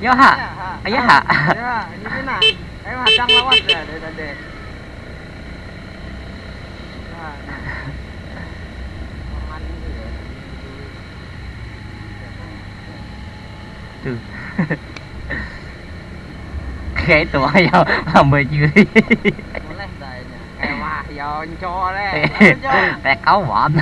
nhớ hả? À nhớ ờ, hả? như thế nào? Em hạt trăng lắm để để để. Từ. Cái tuổi vô mà mười chưa đi. À, mẹ cấu bọn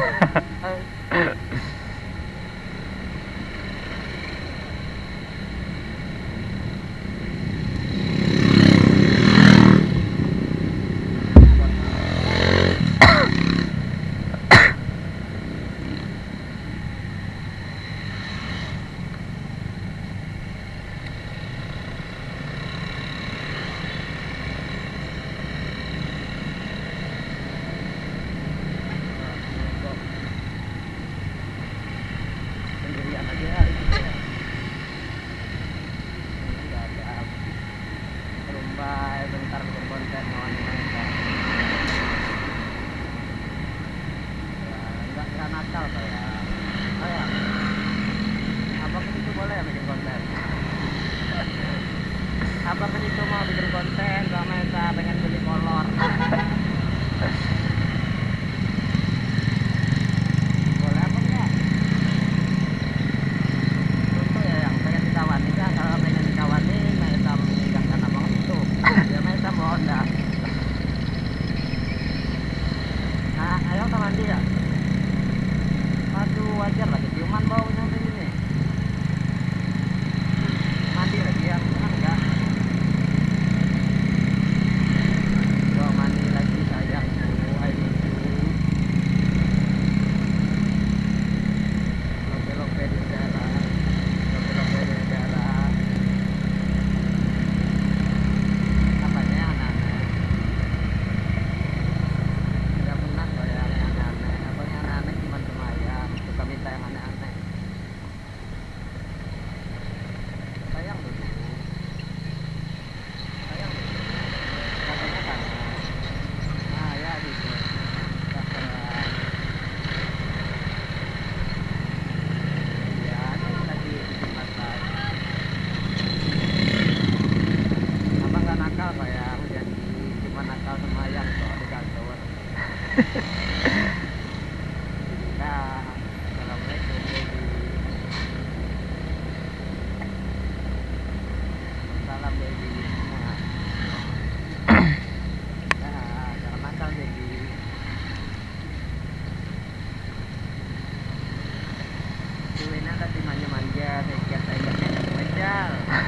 down there.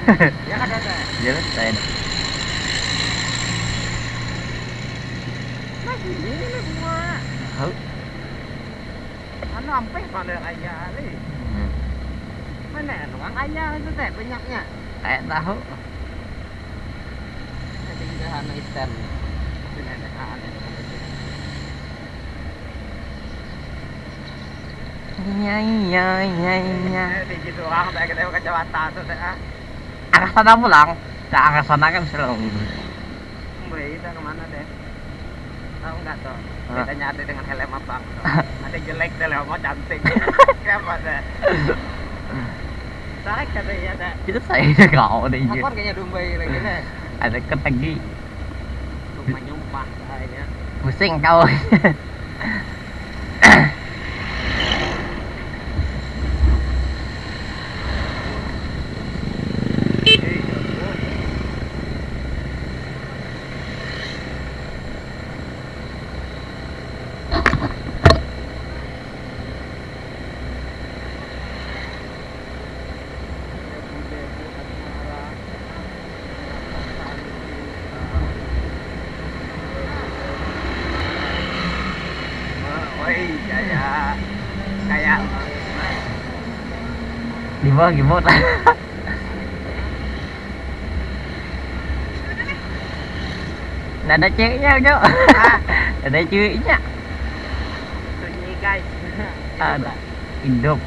Ya kan ada. Jelas saya. Masih ini nih. Hmm. Mana orang kaya itu teh banyaknya. Kayak tahu. Ada juga hana ada aneh. Iya iya iya iya. Di gitu orang teh kita kacamata tuh ah. Arah sana pulang. Nah, arah sana kan selalu. Mbak, kita kemana deh? Tahu nggak tuh? Bedanya ada dengan helm tuh. Ada jelek deh, mau cantik. Kenapa deh? Tarik katanya ada. Itu saya kau deh. Apa kayaknya domba lagi deh? Ada kan lagi. Rumah nyumpah kayaknya. Pusing kau. dạ đi vơ gì mốt là nó chơi nhau chứ là nó chơi nhá. À, à là indom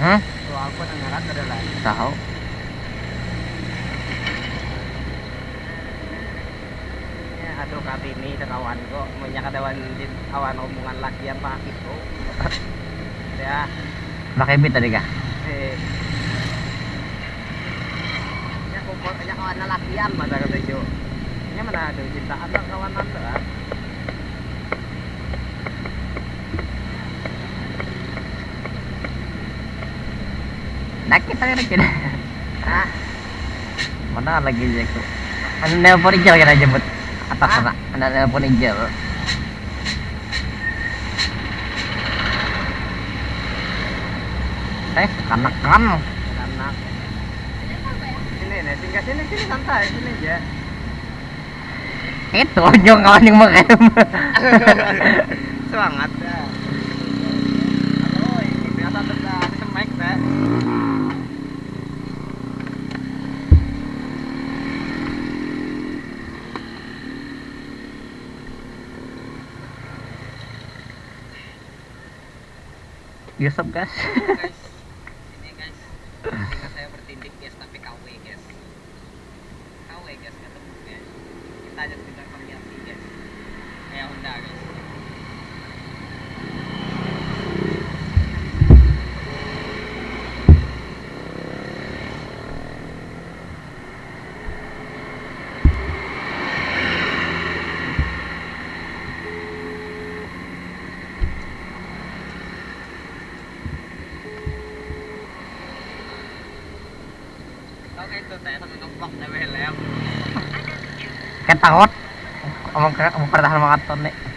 Hah? Sa kawan ko mo nya kadawan din awan omongan laki yang pakit ko ya Makibit tadi ka. eh. Nya kumpul nya kawan na lakian mata kata jo nya mana ada cintaan lang kawanan tuh ah Nakit tadi nakit. ah Mana lagi dia tu? Ano nelpon hijau kena jemput. atas Ah. sana. Ada nelpon hijau. Eh, kanak kan. anak sini nih tinggal sini sini santai sini aja Itu nyong kawan yang mengerem. semangat Yusuf guys. Kan takut. Omong omong pertahanan makan nih.